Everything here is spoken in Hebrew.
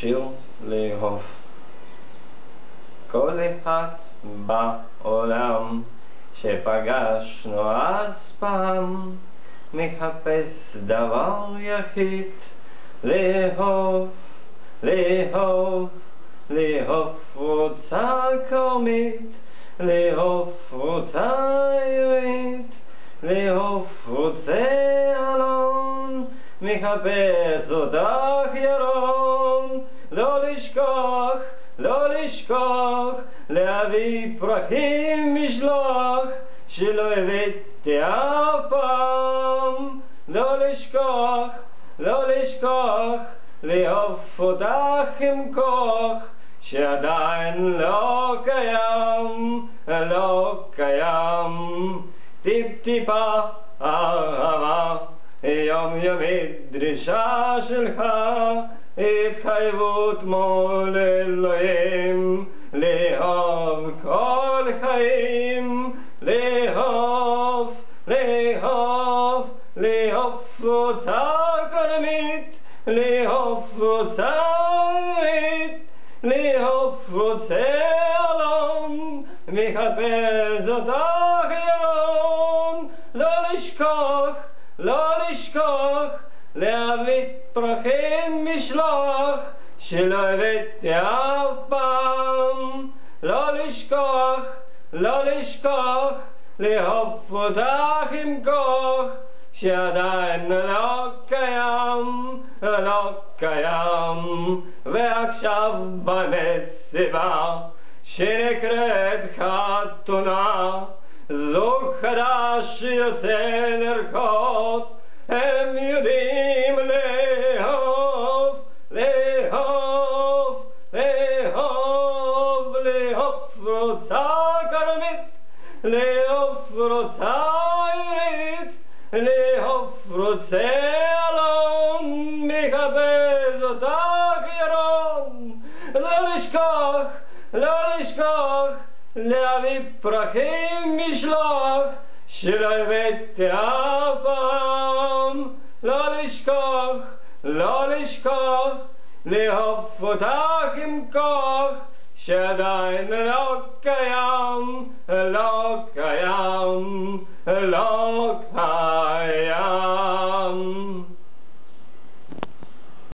שיר לאהוב. כל אחד בעולם שפגשנו אז פעם מחפש דבר יחיד לאהוב, לאהוב, לאהוב קבוצה קומית, לאהוב קבוצה עברית, לאהוב רוצה מחפש אותך ירון, לא לשכוח, לא לשכוח, להביא פרחים משלוח, שלא הבאתי אף פעם, לא לשכוח, לא לשכוח, לאהוב אותך עם כוח, שעדיין לא קיים, לא קיים. טיפ-טיפה אהבה, יומיומית דרישה שלך, התחייבות מול אלוהים, לאהוב כל חיים, לאהוב, לאהוב, לאהוב קבוצה קודמית, לאהוב קבוצה עברית, לאהוב קבוצה אלון, מחפש אותך לשכוח, להביא פרחים משלוח, שלא הבאתי אף פעם, לא לשכוח, לא לשכוח, לאהוב אותך עם כוח, שעדיין לא קיים, לא קיים, ועכשיו במסיבה שנקראת חתונה, זוג חדש יוצא לרקוד, הם יודעים לאהוב, לאהוב, לאהוב, לאהוב רוצה כרמית, לאהוב רוצה עברית, לאהוב רוצה אלון, מחפש אותך ירון, לא לשכוח, לא לשכוח, להביא פרחים משלוח, שלא הבאתי אף פעם, לא לשכוח, לא לשכוח, לאהוב אותך עם כוח, שעדיין לא קיים, לא